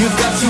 You've got to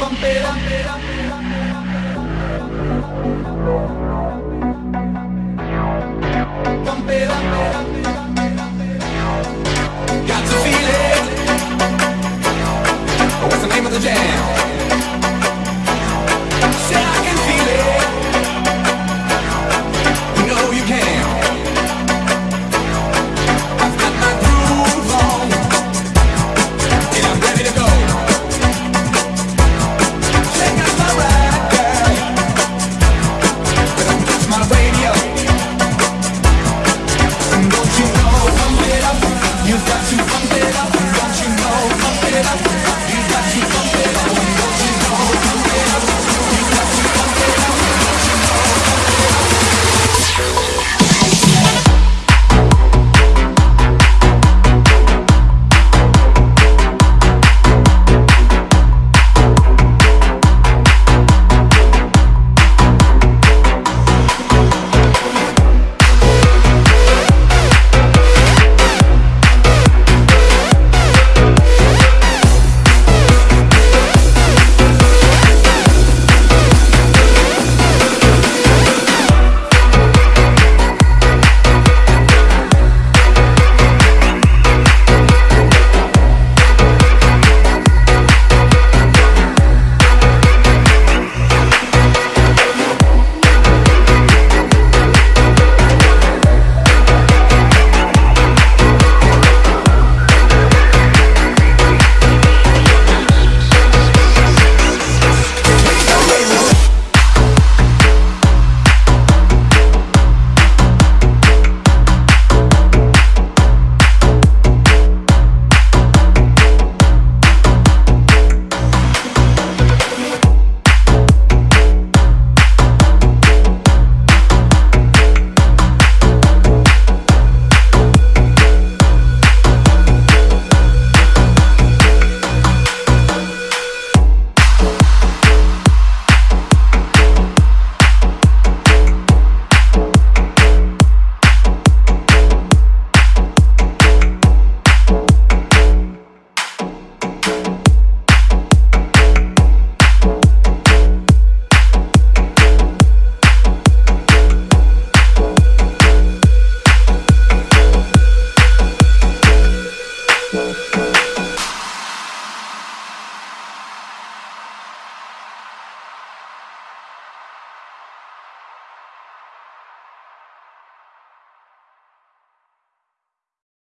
Pampera,